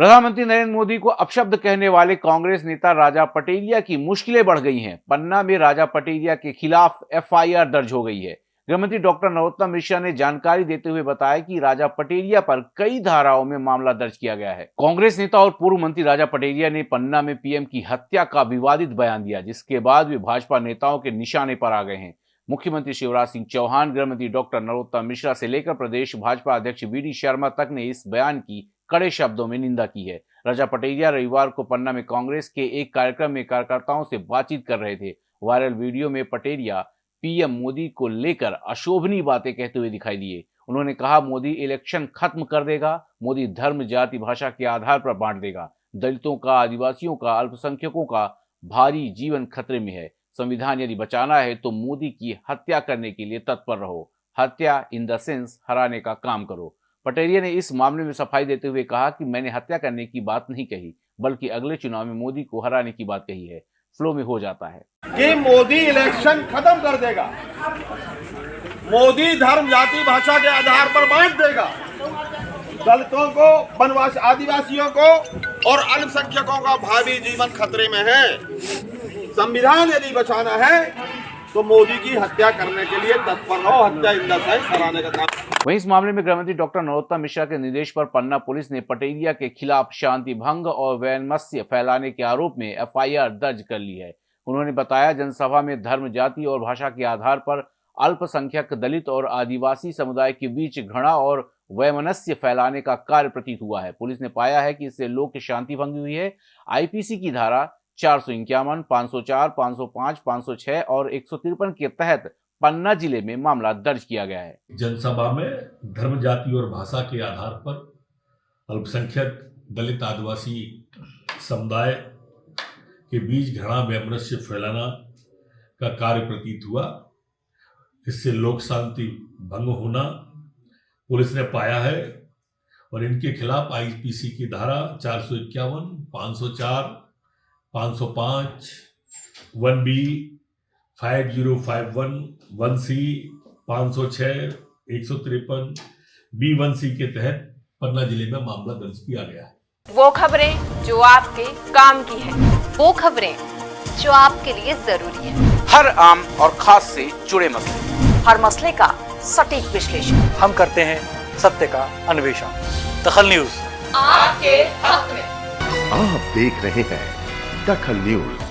प्रधानमंत्री नरेंद्र मोदी को अपशब्द कहने वाले कांग्रेस नेता राजा पटेलिया की मुश्किलें बढ़ गई हैं। पन्ना में राजा पटेलिया के खिलाफ एफआईआर दर्ज हो गई है। गृहमंत्री डॉक्टर नरोत्तम मिश्रा ने जानकारी देते हुए बताया कि राजा पटेलिया पर कई धाराओं में मामला दर्ज किया गया है। कांग्रेस नेता और पूर्व मंत्री राजा पटेलिया ने पन्ना में पीएम की हत्या का विवादित बयान दिया, जिसके बाद वे भाजपा नेताओं के निशाने पर आ गए हैं। मुख्यमंत्री शिवराज सिंह चौहान, गृहमंत्री डॉक्टर नरोत्तम मिश्रा से लेकर प्रदेश भाजपा अध्यक्ष वी शर्मा तक ने इस बयान की कड़े शब्दों में निंदा की है। राजा पटेलिया रविवार को पन्ना में कांग्रेस के एक कार्यक्रम में कार्यकर्ताओं से बातचीत कर रहे थे। वायरल वीडियो में पटेलिया पीएम मोदी को लेकर अशोभनीय बातें कहते हुए दिखाई दिए। उन्होंने कहा, मोदी इलेक्शन खत्म कर देगा, मोदी धर्म, जाति, भाषा के आधार पर बांट देगा। दलितों का, आदिवासियों का, अल्पसंख्यकों का भारी जीवन खतरे में है। संविधान यदि बचाना है तो मोदी की हत्या करने के लिए तत्पर रहो। हत्या इन द सेंस हराने का काम करो। पटेरिया ने इस मामले में सफ़ाई देते हुए कहा कि मैंने हत्या करने की बात नहीं कही, बल्कि अगले चुनाव में मोदी को हराने की बात कही है। फ्लो में हो जाता है। कि मोदी इलेक्शन खत्म कर देगा। मोदी धर्म, जाति, भाषा के आधार पर बांट देगा। दलितों को, वनवास, आदिवासियों को और अल्पसंख्यकों का भावी जीवन खतरे में है। संविधान यदि बचाना है तो मोदी की हत्या करने के लिए तत्पर रहो, हत्या इंदा कराने का काम। वहीं इस मामले में गृहमंत्री डॉक्टर नरोत्तम मिश्रा के निर्देश पर पन्ना पुलिस ने पटेरिया के खिलाफ शांति भंग और वैनमस्य फैलाने के आरोप में एफआईआर दर्ज कर ली है। उन्होंने बताया, जनसभा में धर्म, जाति और भाषा के आधार पर अल्पसंख्यक दलित और आदिवासी समुदाय के बीच घृणा और वैमनस्य फैलाने का कार्य प्रतीत हुआ है। पुलिस ने पाया है कि इससे लोक शांति भंग हुई है। आईपीसी की धारा चार सौ इक्यावन, पाँच सौ चार, पाँच सौ सौ छह और एक सौ तिरपन के तहत पन्ना ज़िले में मामला दर्ज किया गया है। जनसभा में धर्म, जाति और भाषा के आधार पर अल्पसंख्यक, दलित, आदिवासी समुदाय के बीच घृणा, वैमनस्य फैलाना का कार्य प्रतीत हुआ। इससे लोक शांति भंग होना पुलिस ने पाया है और इनके खिलाफ आईपीसी की धारा चार सौ इक्यावन, पाँच सौ चार पाँच सौ पाँच one B five zero five one one C पाँच सौ छः एक सौ तिरपन बी वन सी के तहत पन्ना ज़िले में मामला दर्ज किया गया है। वो खबरें जो आपके काम की है। वो खबरें जो आपके लिए ज़रूरी है। हर आम और खास से जुड़े मसले। हर मसले का सटीक विश्लेषण। हम करते हैं सत्य का अन्वेषण। दखल न्यूज़। आपके हक में। आप देख रहे हैं Dakhal News.